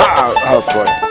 Oh, oh boy.